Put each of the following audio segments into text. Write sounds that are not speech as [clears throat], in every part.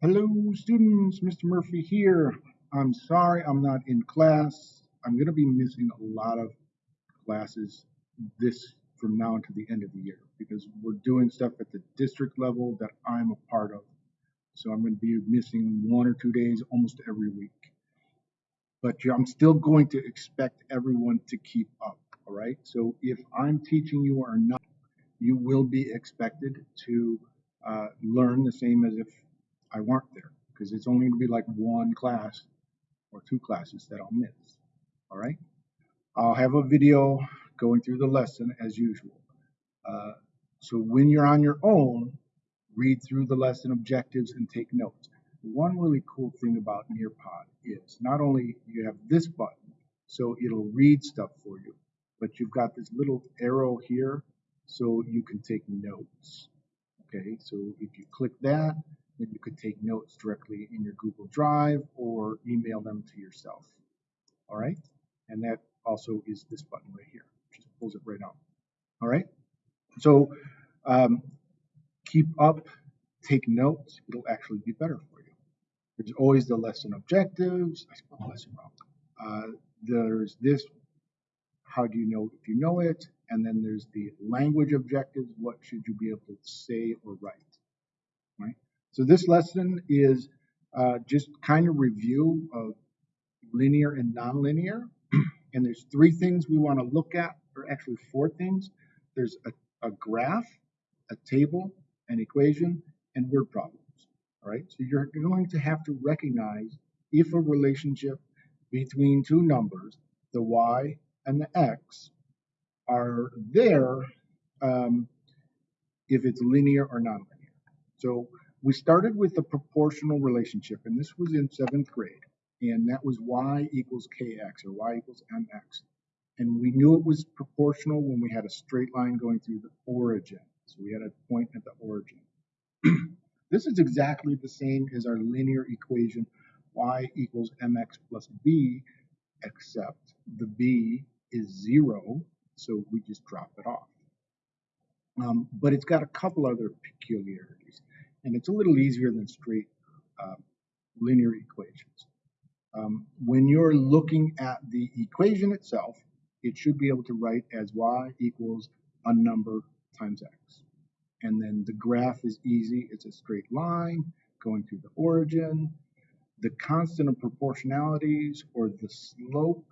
Hello, students. Mr. Murphy here. I'm sorry I'm not in class. I'm going to be missing a lot of classes this from now until the end of the year because we're doing stuff at the district level that I'm a part of. So I'm going to be missing one or two days almost every week. But I'm still going to expect everyone to keep up. All right. So if I'm teaching you or not, you will be expected to uh, learn the same as if I weren't there because it's only going to be like one class or two classes that I'll miss. All right. I'll have a video going through the lesson as usual. Uh, so when you're on your own, read through the lesson objectives and take notes. One really cool thing about Nearpod is not only you have this button, so it'll read stuff for you, but you've got this little arrow here so you can take notes. Okay, so if you click that, then you could take notes directly in your Google Drive or email them to yourself. All right, and that also is this button right here, just pulls it right out. All right, so um, keep up, take notes, it'll actually be better for you. There's always the lesson objectives. I spelled lesson wrong. Uh, there's this, how do you know if you know it? And then there's the language objectives. What should you be able to say or write? Right. So this lesson is uh, just kind of review of linear and nonlinear. [clears throat] and there's three things we want to look at, or actually four things. There's a, a graph, a table, an equation, and word problems. All right. So you're going to have to recognize if a relationship between two numbers, the y and the x, are there um, if it's linear or nonlinear. So we started with the proportional relationship, and this was in seventh grade, and that was y equals kx or y equals mx. And we knew it was proportional when we had a straight line going through the origin. So we had a point at the origin. [clears throat] this is exactly the same as our linear equation y equals mx plus b, except the b is zero, so we just drop it off. Um, but it's got a couple other peculiarities, and it's a little easier than straight uh, linear equations. Um, when you're looking at the equation itself, it should be able to write as y equals a number times x. And then the graph is easy. It's a straight line going through the origin. The constant of proportionalities or the slope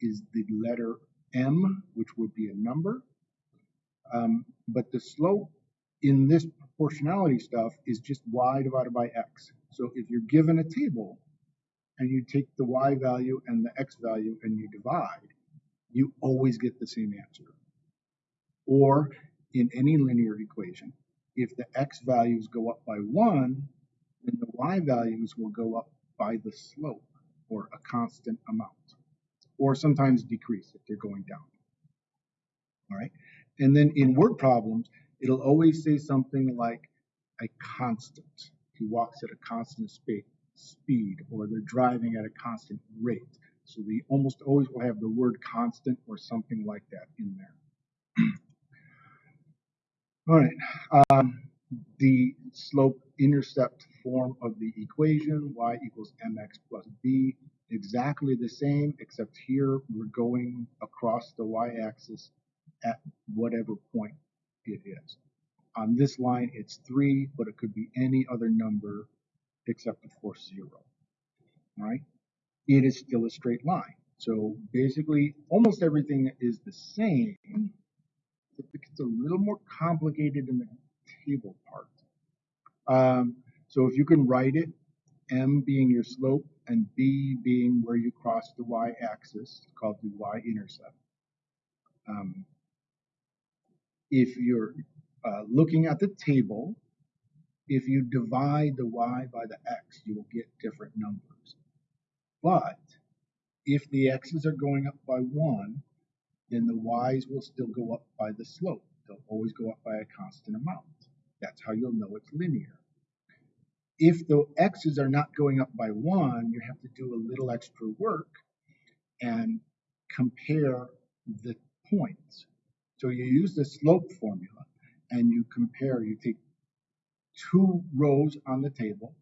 is the letter m, which would be a number. Um, but the slope in this proportionality stuff is just y divided by x. So if you're given a table and you take the y value and the x value and you divide, you always get the same answer. Or in any linear equation, if the x values go up by 1, then the y values will go up by the slope or a constant amount, or sometimes decrease if they're going down. All right. And then in word problems, it'll always say something like a constant. He walks at a constant speed, or they're driving at a constant rate. So we almost always will have the word constant or something like that in there. [clears throat] All right. Um, the slope intercept form of the equation, y equals mx plus b, exactly the same, except here we're going across the y-axis at whatever point it is. On this line, it's 3, but it could be any other number except, of course, 0. All right? It is still a straight line. So basically, almost everything is the same. It gets a little more complicated in the table part. Um, so if you can write it, m being your slope and b being where you cross the y-axis, called the y-intercept. Um, if you're uh, looking at the table, if you divide the y by the x, you will get different numbers. But if the x's are going up by 1, then the y's will still go up by the slope. They'll always go up by a constant amount. That's how you'll know it's linear. If the x's are not going up by 1, you have to do a little extra work and compare the points. So you use the slope formula and you compare, you take two rows on the table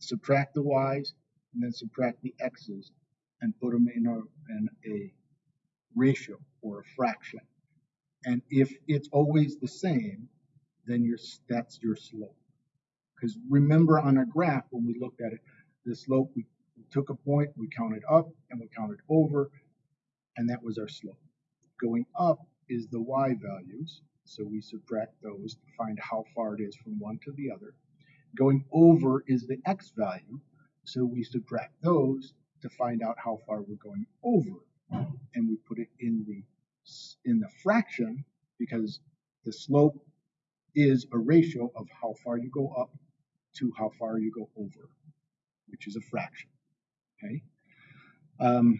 subtract the y's, and then subtract the x's, and put them in a, in a ratio or a fraction. And if it's always the same, then your, that's your slope. Because remember on a graph, when we looked at it, the slope, we took a point, we counted up, and we counted over, and that was our slope. Going up is the y values, so we subtract those to find how far it is from one to the other. Going over is the x value, so we subtract those to find out how far we're going over. And we put it in the in the fraction because the slope is a ratio of how far you go up to how far you go over, which is a fraction. Okay. Um,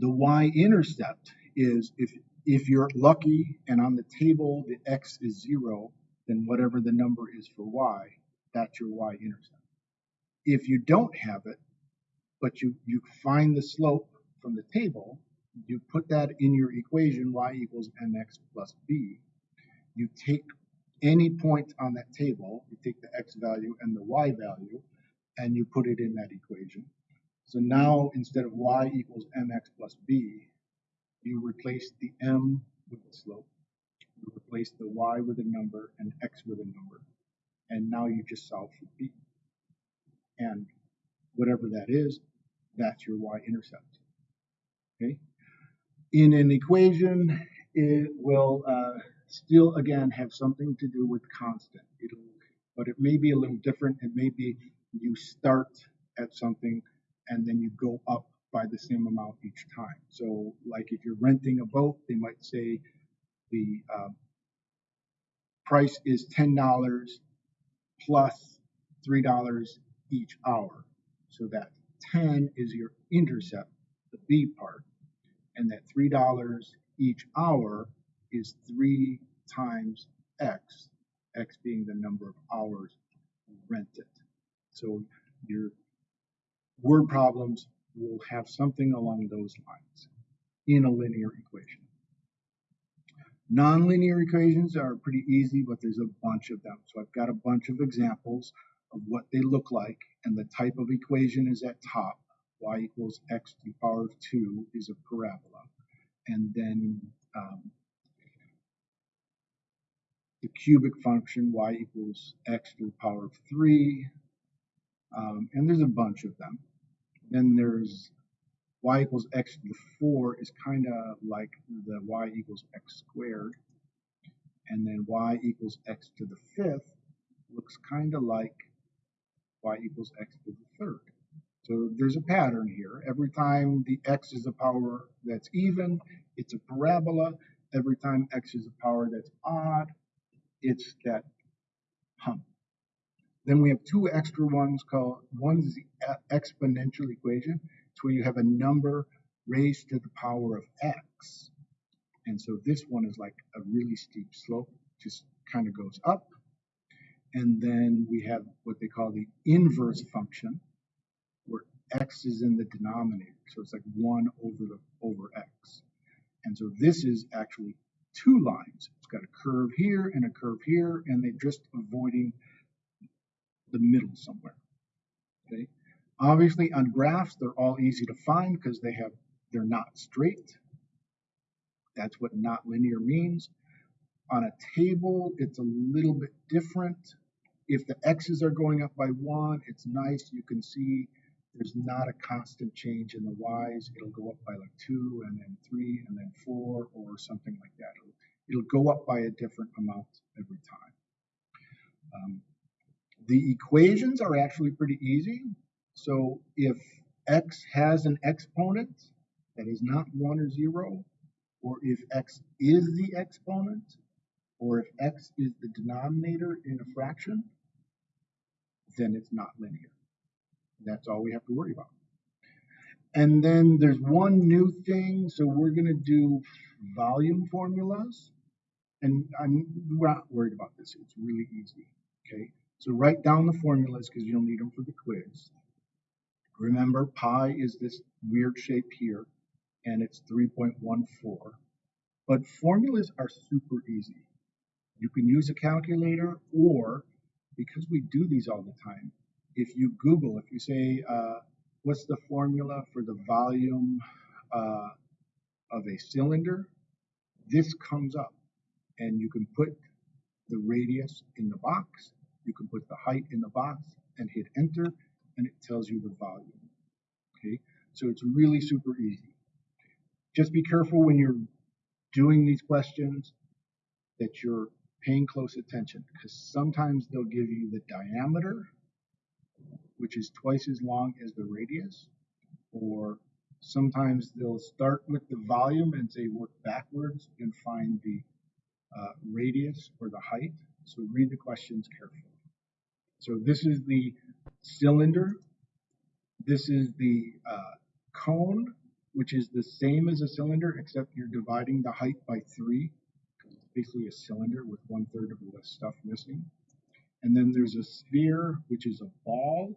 the y-intercept is if if you're lucky and on the table the x is zero, then whatever the number is for y, that's your y-intercept. If you don't have it, but you, you find the slope from the table, you put that in your equation y equals mx plus b. You take any point on that table, you take the x value and the y value, and you put it in that equation. So now instead of y equals mx plus b, you replace the m with the slope, you replace the y with a number and x with a number, and now you just solve for b. And whatever that is, that's your y-intercept. Okay. In an equation, it will uh, still again have something to do with constant. It'll, but it may be a little different. It may be you start at something and then you go up by the same amount each time. So, like if you're renting a boat, they might say the uh, price is ten dollars plus plus three dollars each hour. So that 10 is your intercept, the B part, and that $3 each hour is 3 times X, X being the number of hours rented. So your word problems will have something along those lines in a linear equation. Nonlinear equations are pretty easy, but there's a bunch of them. So I've got a bunch of examples of what they look like, and the type of equation is at top. y equals x to the power of 2 is a parabola. And then um, the cubic function y equals x to the power of 3. Um, and there's a bunch of them. Then there's y equals x to the 4 is kind of like the y equals x squared. And then y equals x to the fifth looks kind of like y equals x to the third. So there's a pattern here. Every time the x is a power that's even, it's a parabola. Every time x is a power that's odd, it's that hump. Then we have two extra ones called, one is the exponential equation. It's where you have a number raised to the power of x. And so this one is like a really steep slope, just kind of goes up and then we have what they call the inverse function, where x is in the denominator. So it's like 1 over the over x. And so this is actually two lines. It's got a curve here and a curve here, and they're just avoiding the middle somewhere. Okay. Obviously, on graphs, they're all easy to find because they have they're not straight. That's what not linear means. On a table, it's a little bit different. If the x's are going up by one, it's nice. You can see there's not a constant change in the y's. It'll go up by like two and then three and then four or something like that. It'll, it'll go up by a different amount every time. Um, the equations are actually pretty easy. So if x has an exponent that is not 1 or 0, or if x is the exponent, or if x is the denominator in a fraction, then it's not linear. That's all we have to worry about. And then there's one new thing. So we're going to do volume formulas. And I'm not worried about this. It's really easy. Okay. So write down the formulas because you'll need them for the quiz. Remember, pi is this weird shape here, and it's 3.14. But formulas are super easy. You can use a calculator or because we do these all the time, if you Google, if you say, uh, what's the formula for the volume uh, of a cylinder, this comes up. And you can put the radius in the box, you can put the height in the box and hit enter, and it tells you the volume. Okay, so it's really super easy. Just be careful when you're doing these questions that you're paying close attention because sometimes they'll give you the diameter, which is twice as long as the radius, or sometimes they'll start with the volume and say work backwards and find the uh, radius or the height. So read the questions carefully. So this is the cylinder. This is the uh, cone, which is the same as a cylinder, except you're dividing the height by three. Basically a cylinder with one third of the stuff missing. And then there's a sphere, which is a ball,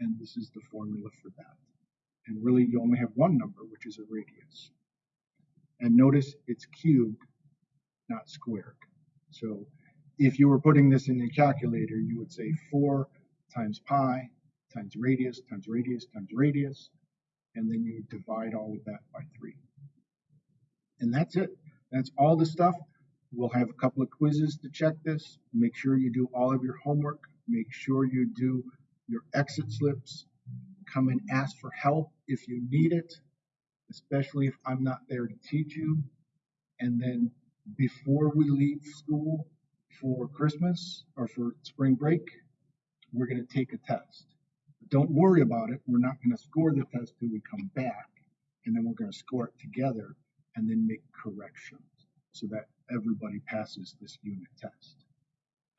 and this is the formula for that. And really, you only have one number, which is a radius. And notice it's cubed, not squared. So if you were putting this in a calculator, you would say 4 times pi times radius times radius times radius, and then you divide all of that by 3. And that's it. That's all the stuff. We'll have a couple of quizzes to check this. Make sure you do all of your homework. Make sure you do your exit slips. Come and ask for help if you need it, especially if I'm not there to teach you. And then before we leave school for Christmas or for spring break, we're going to take a test. But don't worry about it. We're not going to score the test till we come back, and then we're going to score it together and then make corrections so that everybody passes this unit test.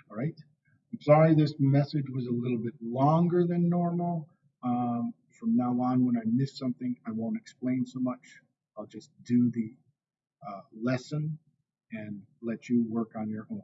All right? I'm sorry this message was a little bit longer than normal. Um, from now on, when I miss something, I won't explain so much. I'll just do the uh, lesson and let you work on your own.